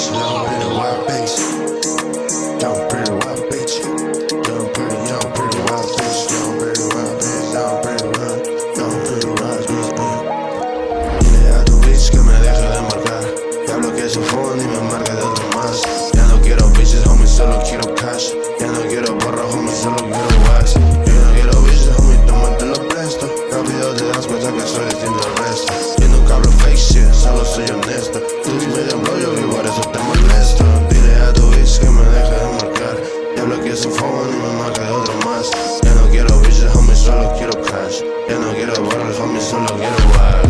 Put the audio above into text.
bitch. Now I'm a bitch. Pretty wild bitch. Pretty, pretty wild bitch. Pretty wild bitch. Pretty wild. Pretty wild bitch. Dile a tu bitch que me deje de marcar. Ya bloqueé su phone y me marca de otro más. Ya no quiero bitches, homie, solo quiero cash. Ya no quiero barro, homie, solo quiero wax. Ya no quiero bitches, homie, tómate lo presto. Rápido te das cuenta que soy distinto al resto. su phone y me marca otro más Ya no quiero bitches, homie, solo quiero cash. Ya no quiero barras, homie, solo quiero wild